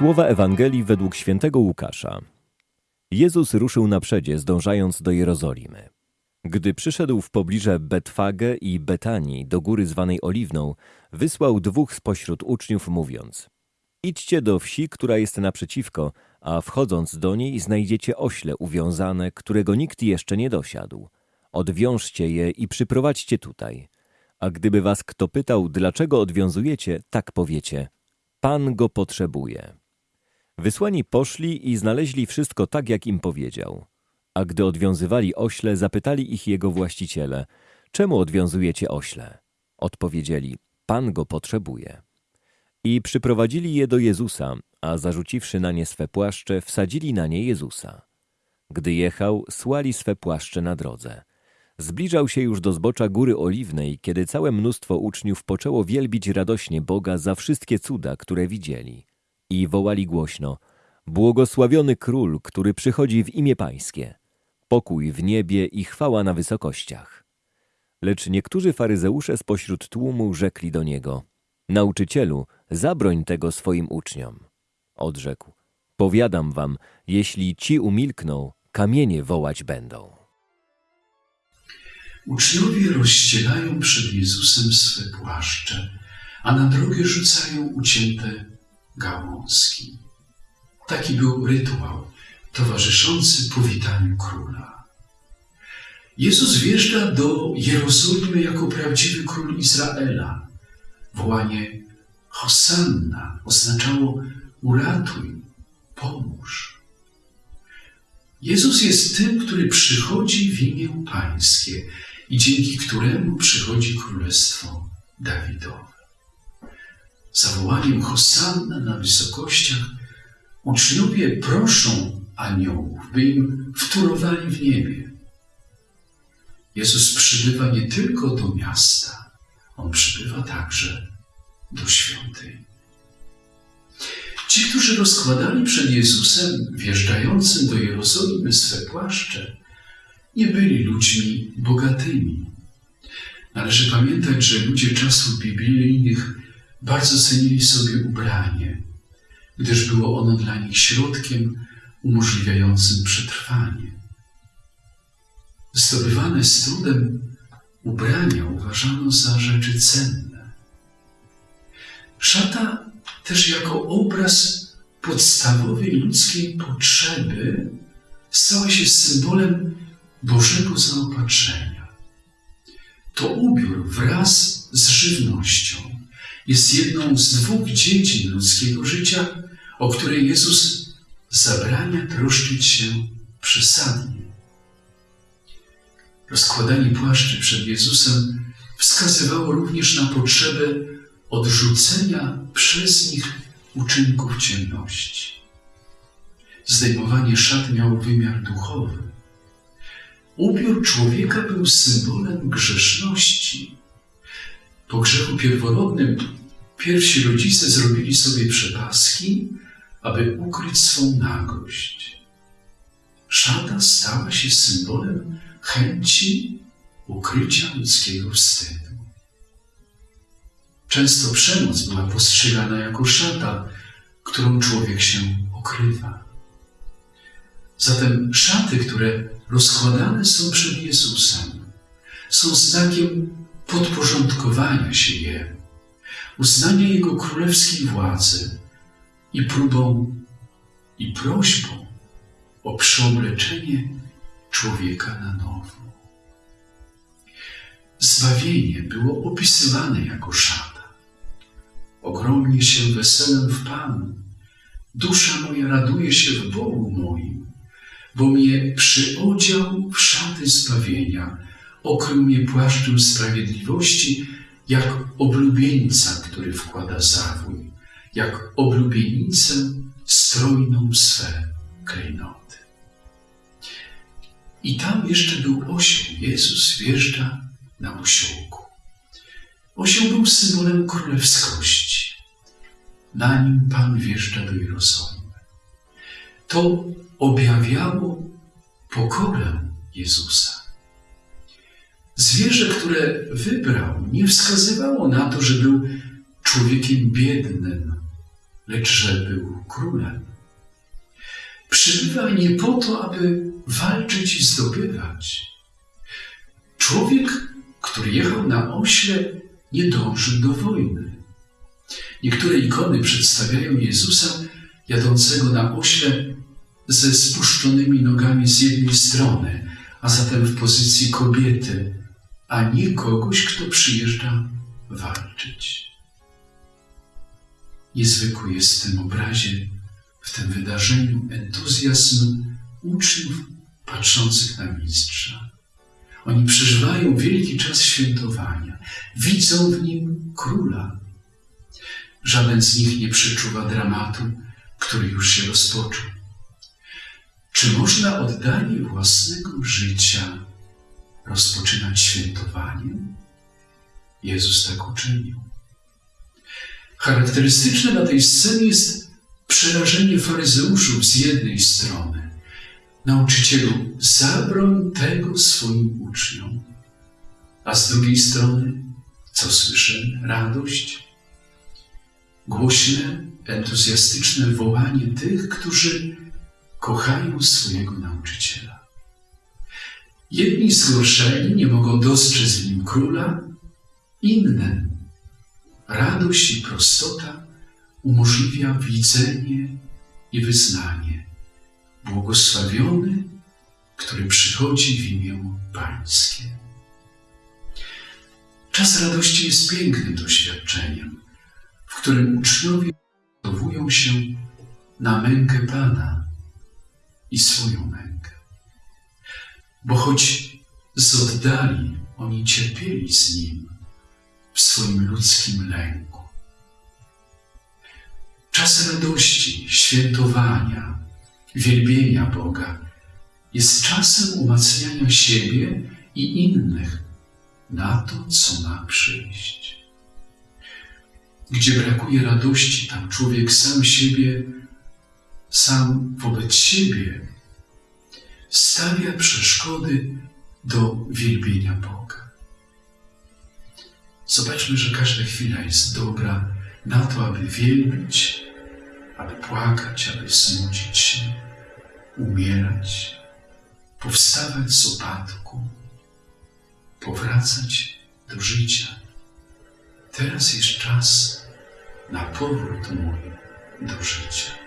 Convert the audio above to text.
Słowa Ewangelii według świętego Łukasza. Jezus ruszył na przedzie, zdążając do Jerozolimy. Gdy przyszedł w pobliże Betfage i Betanii, do góry zwanej Oliwną, wysłał dwóch spośród uczniów, mówiąc Idźcie do wsi, która jest naprzeciwko, a wchodząc do niej znajdziecie ośle uwiązane, którego nikt jeszcze nie dosiadł. Odwiążcie je i przyprowadźcie tutaj. A gdyby was kto pytał, dlaczego odwiązujecie, tak powiecie – Pan go potrzebuje. Wysłani poszli i znaleźli wszystko tak, jak im powiedział. A gdy odwiązywali ośle, zapytali ich jego właściciele, czemu odwiązujecie ośle? Odpowiedzieli, Pan go potrzebuje. I przyprowadzili je do Jezusa, a zarzuciwszy na nie swe płaszcze, wsadzili na nie Jezusa. Gdy jechał, słali swe płaszcze na drodze. Zbliżał się już do zbocza Góry Oliwnej, kiedy całe mnóstwo uczniów poczęło wielbić radośnie Boga za wszystkie cuda, które widzieli. I wołali głośno, błogosławiony Król, który przychodzi w imię Pańskie. Pokój w niebie i chwała na wysokościach. Lecz niektórzy faryzeusze spośród tłumu rzekli do Niego, Nauczycielu, zabroń tego swoim uczniom. Odrzekł, powiadam wam, jeśli ci umilkną, kamienie wołać będą. Uczniowie rozścielają przed Jezusem swe płaszcze, a na drogę rzucają ucięte gałązki. Taki był rytuał towarzyszący powitaniu króla. Jezus wjeżdża do Jerozolimy jako prawdziwy król Izraela. Wołanie Hosanna oznaczało uratuj, pomóż. Jezus jest tym, który przychodzi w imię Pańskie i dzięki któremu przychodzi królestwo Dawidowe. Zawołaniem Hosanna na wysokościach uczniowie proszą aniołów, by im wtórowali w niebie. Jezus przybywa nie tylko do miasta, On przybywa także do świątyni. Ci, którzy rozkładali przed Jezusem wjeżdżającym do Jerozolimy swe płaszcze, nie byli ludźmi bogatymi. Należy pamiętać, że ludzie czasów biblijnych bardzo cenili sobie ubranie, gdyż było ono dla nich środkiem umożliwiającym przetrwanie. Zdobywane z trudem ubrania uważano za rzeczy cenne. Szata też jako obraz podstawowej ludzkiej potrzeby stała się symbolem Bożego zaopatrzenia. To ubiór wraz z żywnością jest jedną z dwóch dziedzin ludzkiego życia, o której Jezus zabrania troszczyć się przesadnie. Rozkładanie płaszczy przed Jezusem wskazywało również na potrzebę odrzucenia przez nich uczynków ciemności. Zdejmowanie szat miało wymiar duchowy. Ubiór człowieka był symbolem grzeszności. Po grzechu pierworodnym pierwsi rodzice zrobili sobie przepaski, aby ukryć swą nagość. Szata stała się symbolem chęci ukrycia ludzkiego wstydu. Często przemoc była postrzegana jako szata, którą człowiek się okrywa. Zatem szaty, które rozkładane są przed Jezusem, są znakiem podporządkowania się Jemu, uznania Jego królewskiej władzy i próbą i prośbą o przeobleczenie człowieka na nowo. Zbawienie było opisywane jako szata ogromnie się weselem w Panu. Dusza moja raduje się w Bogu moim, bo mnie przyodział w szaty zbawienia, okrył mnie płaszczem sprawiedliwości, jak oblubieńca, który wkłada zawój, jak oblubienicę strojną swe klejnoty. I tam jeszcze był osioł. Jezus wjeżdża na osiołku. Osioł był symbolem królewskości. Na nim Pan wjeżdża do Jerozolimy. To objawiało pokorę Jezusa. Zwierzę, które wybrał, nie wskazywało na to, że był człowiekiem biednym, lecz że był królem. Przybywa nie po to, aby walczyć i zdobywać. Człowiek, który jechał na ośle, nie dążył do wojny. Niektóre ikony przedstawiają Jezusa jadącego na ośle ze spuszczonymi nogami z jednej strony, a zatem w pozycji kobiety, a nie kogoś, kto przyjeżdża walczyć. Niezwykły jest w tym obrazie, w tym wydarzeniu entuzjazm uczniów patrzących na mistrza. Oni przeżywają wielki czas świętowania, widzą w nim króla. Żaden z nich nie przeczuwa dramatu, który już się rozpoczął. Czy można oddanie własnego życia rozpoczynać świętowaniem? Jezus tak uczynił. Charakterystyczne na tej scenie jest przerażenie faryzeuszów z jednej strony. Nauczycielu, zabroń tego swoim uczniom. A z drugiej strony, co słyszę? Radość, głośne, entuzjastyczne wołanie tych, którzy kochają swojego nauczyciela. Jedni zgorszeni nie mogą dostrzec w nim króla, inne radość i prostota umożliwia widzenie i wyznanie. Błogosławiony, który przychodzi w imię Pańskie. Czas radości jest pięknym doświadczeniem, w którym uczniowie przygotowują się na mękę Pana i swoją mękę. Bo choć z oddali oni cierpieli z Nim w swoim ludzkim lęku. Czas radości, świętowania, wielbienia Boga jest czasem umacniania siebie i innych na to, co ma przyjść. Gdzie brakuje radości, tam człowiek sam siebie, sam wobec siebie stawia przeszkody do wielbienia Boga. Zobaczmy, że każda chwila jest dobra na to, aby wielbić, aby płakać, aby smucić się, umierać, powstawać z upadku, powracać do życia. Teraz jest czas na powrót mój do życia.